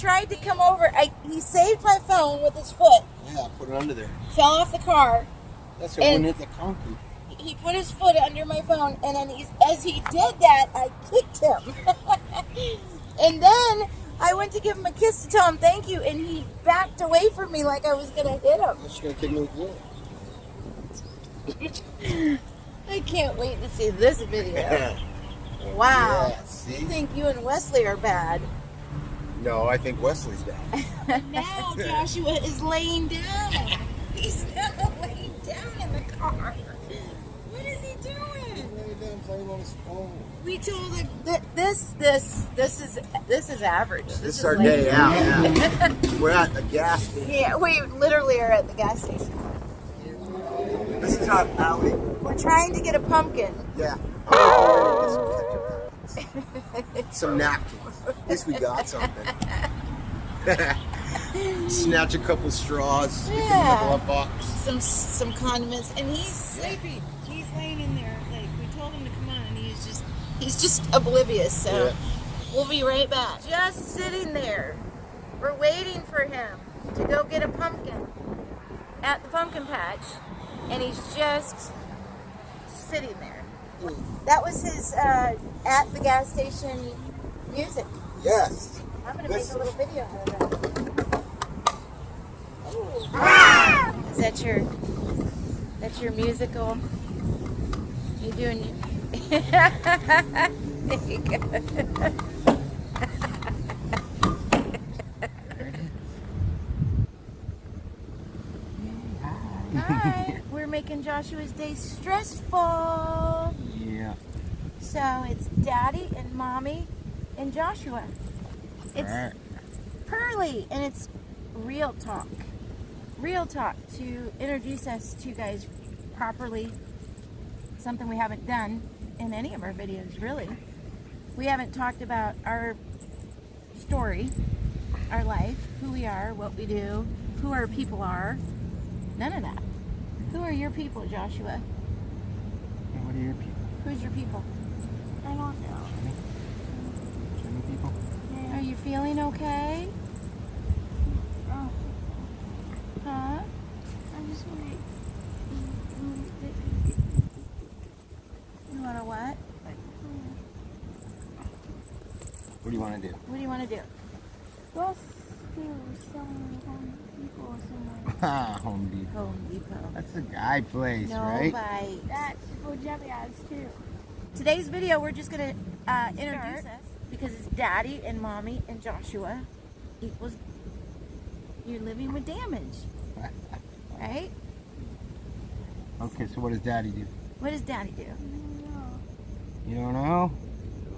tried to come over. I, he saved my phone with his foot. Yeah, put it under there. Fell off the car. That's it. Wouldn't hit the concrete. He put his foot under my phone, and then he's, as he did that, I kicked him. and then I went to give him a kiss to tell him thank you, and he backed away from me like I was gonna hit him. She's gonna kick me with. I can't wait to see this video. Wow. Yeah, see? I think you and Wesley are bad. No, I think Wesley's bad. now Joshua is laying down. He's now laying down in the car. What is he doing? He's laying down playing on his phone. We told him that this, this, this is this is average. This, This is our day out. Yeah. We're at the gas station. Yeah, we literally are at the gas station. This is our alley. We're trying to get a pumpkin. Yeah. Some napkins. At least we got something. Snatch a couple straws, stick them in Yeah. some some condiments, and he's sleepy. He's laying in there. Like we told him to come on, and he's just he's just oblivious. So Yeah. we'll be right back. Just sitting there. We're waiting for him to go get a pumpkin at the pumpkin patch, and he's just sitting there. That was his uh, at the gas station music. Yes. I'm gonna This- make a little video out of that. Ooh. Is that your that's your musical? You doing? there you go. Hi, we're making Joshua's day stressful. So it's Daddy and Mommy and Joshua. It's Pearly, and it's real talk. Real talk to introduce us to you guys properly. Something we haven't done in any of our videos, really. We haven't talked about our story, our life, who we are, what we do, who our people are. None of that. Who are your people, Joshua? What are your people? Who's your people? I don't know. Jimmy people? Are you feeling okay? Oh, Huh? I just want to... You want to what? What do you want to do? What do you want to do? Let's some home people somewhere. Ah, Home Depot. Home Depot. That's the guy place, No right? bite. That's for Jeffy has too. Today's video, we're just going to uh, introduce us because it's Daddy and Mommy and Joshua equals you're living with damage, right? Okay, so what does Daddy do? What does Daddy do? You don't know?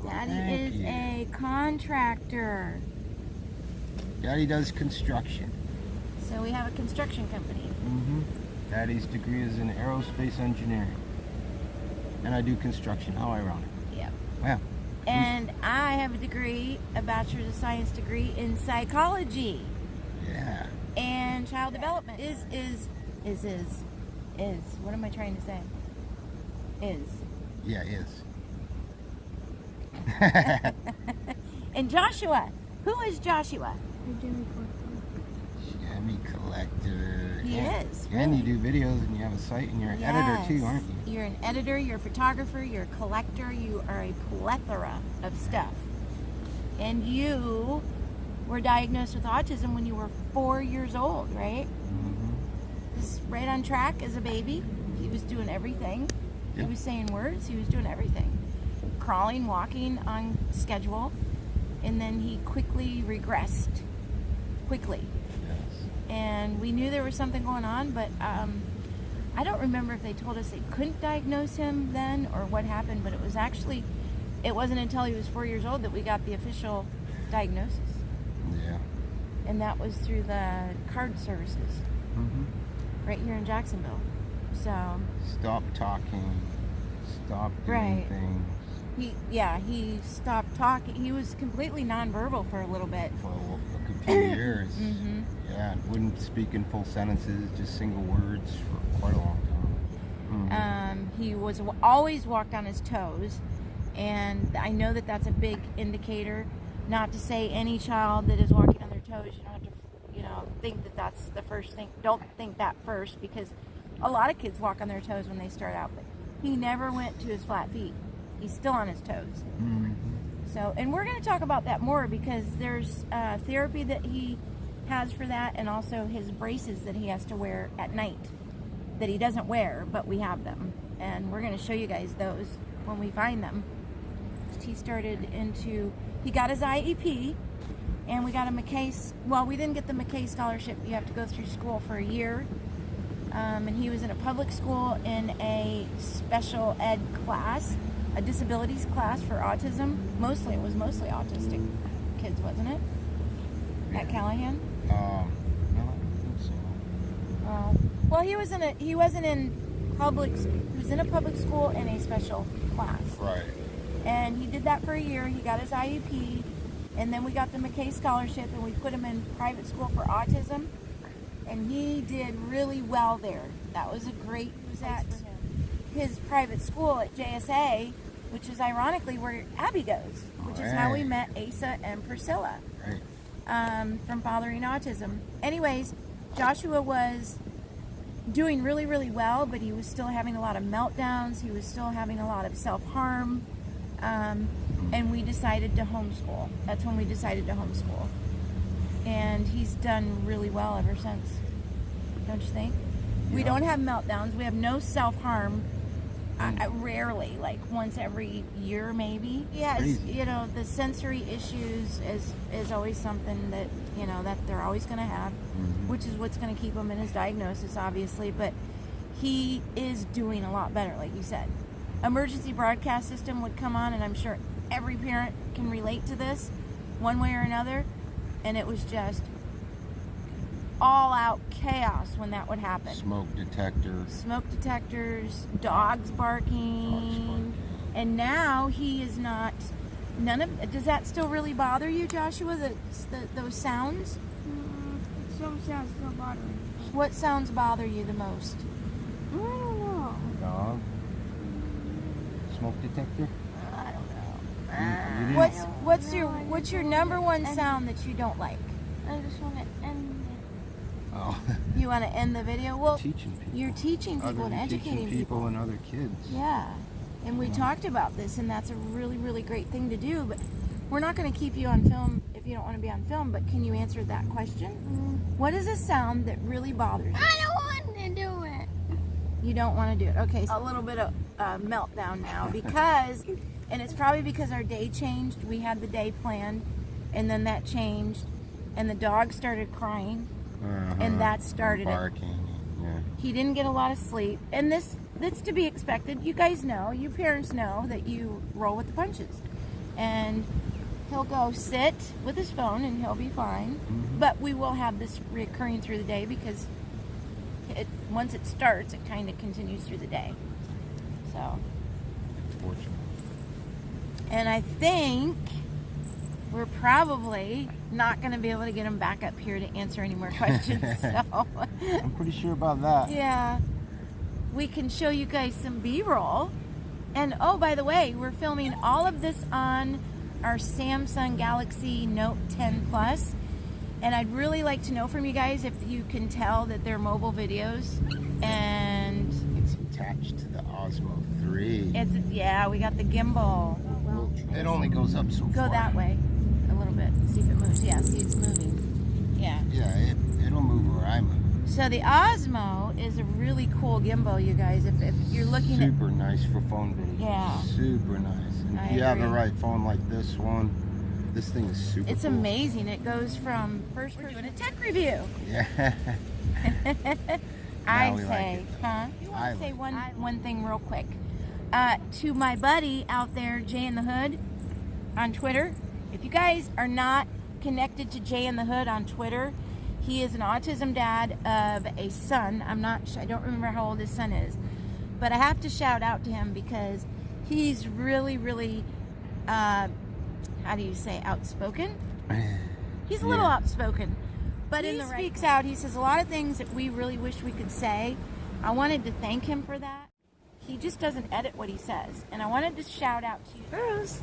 Daddy Thank is you. a contractor. Daddy does construction. So we have a construction company. Mm-hmm. Daddy's degree is in aerospace engineering. And I do construction. How ironic. Yeah. Wow. And I have a degree, a bachelor's of science degree in psychology. Yeah. and child development is is is is is what am I trying to say? Is Yeah, is. and Joshua. Who is Joshua? You're Jimmy Corcoran. Collector. He yeah. is, And you do videos and you have a site and you're an editor too, aren't you? You're an editor. You're a photographer. You're a collector. You are a plethora of stuff. And you were diagnosed with autism when you were four years old, right? Mm-hmm. Was right on track as a baby. He was doing everything. Yeah. He was saying words. He was doing everything. Crawling, walking on schedule. And then he quickly regressed. Quickly. Yes. And we knew there was something going on, but um, I don't remember if they told us they couldn't diagnose him then or what happened, but it was actually, it wasn't until he was four years old that we got the official diagnosis. Yeah. And that was through the CARD services Mm-hmm. right here in Jacksonville. So Stop talking. Stop doing Right. things he, yeah, he stopped talking. He was completely nonverbal for a little bit. for a good few years. hmm Yeah, wouldn't speak in full sentences, just single words for quite a long time. Mhm. Um, he was always walked on his toes, and I know that that's a big indicator. Not to say any child that is walking on their toes. You don't have to, you know, think that that's the first thing. Don't think that first because a lot of kids walk on their toes when they start out. But he never went to his flat feet. He's still on his toes. Mm-hmm. So, and we're going to talk about that more because there's uh, therapy that he has for that, and also his braces that he has to wear at night that he doesn't wear, but we have them, and we're going to show you guys those when we find them. He started into, he got his IEP, and we got a McKay. Well, we didn't get the McKay scholarship. You have to go through school for a year. Um, and he was in a public school in a special ed class, a disabilities class for autism. Mostly, it was mostly autistic kids, wasn't it? At Callahan. Um, no, I don't think so. Oh. well, he was in a he wasn't in public. He was in a public school in a special class, Right. and he did that for a year. He got his IEP, and then we got the McKay scholarship, and we put him in private school for autism, and he did really well there. That was a great. He was at his private school at JSA, which is ironically where Abby goes, which is how we met Asa and Priscilla Right. Um, from Fathering Autism. Anyways, Joshua was doing really, really well, but he was still having a lot of meltdowns. He was still having a lot of self harm. Um, and we decided to homeschool. That's when we decided to homeschool. And he's done really well ever since. Don't you think? We don't have meltdowns. We have no self harm. I, I rarely, like once every year, maybe. Yeah, it's, you know, the sensory issues is is always something that you know that they're always going to have, Mhm. which is what's going to keep him in his diagnosis, obviously. But he is doing a lot better, like you said. Emergency broadcast system would come on, and I'm sure every parent can relate to this, one way or another. And it was just all out chaos when that would happen Smoke detector. smoke detectors, dogs barking, Dogs barking. and now he is not. None of. Does that still really bother you, Joshua? The, the those sounds. Mm, some sounds still bothering me. What sounds bother you the most? I don't know. Dog. Smoke detector. I don't know. You- you What's what's know, your what's your number one sound that you don't like? I just want to end Oh. You want to end the video? Well, teaching people. you're teaching people Other and educating teaching people, people. and other kids. Yeah, and we Yeah. talked about this, and that's a really, really great thing to do. But we're not going to keep you on film if you don't want to be on film. But can you answer that question? it. What is a sound that really bothers you? I don't want to do it. You don't want to do it. Okay, so a little bit of uh, meltdown now because, and it's probably because our day changed. We had the day planned, and then that changed, and the dog started crying. Uh-huh. And that started it. barking. Yeah. He didn't get a lot of sleep, and this that's to be expected. You guys know, you parents know that you roll with the punches, and he'll go sit with his phone and he'll be fine. Mhm. But we will have this recurring through the day because it once it starts, it kind of continues through the day. So, Fortunate. and I think we're probably not going to be able to get him back up here to answer any more questions. so. I'm pretty sure about that. Yeah. We can show you guys some B-roll. And oh, by the way, we're filming all of this on our Samsung Galaxy Note 10 Plus. And I'd really like to know from you guys if you can tell that they're mobile videos. And It's attached to the Osmo 3. it's, yeah, we got the gimbal. It only goes up so Go far. that way a little bit. See if it moves. Yeah, see it's moving. Yeah. Yeah, it, it'll move where I move. So the Osmo is a really cool gimbal, you guys. If, if you're looking at Super nice for phone video. Yeah. Super nice. And I if you have the right phone like this one, this thing is super It's cool. amazing. It goes from first person doing a tech review. Yeah. I we like say, it. huh? You want I to say like one one thing real quick? Uh, to my buddy out there, Jay in the Hood, on Twitter. If you guys are not connected to Jay in the Hood on Twitter, he is an autism dad of a son. I'm not. I don't remember how old his son is, but I have to shout out to him because he's really, really. Uh, how do you say outspoken? He's a little Yeah. outspoken, but in the speaks out. He says a lot of things that we really wish we could say. I wanted to thank him for that. He just doesn't edit what he says, and I wanted to shout out to you girls.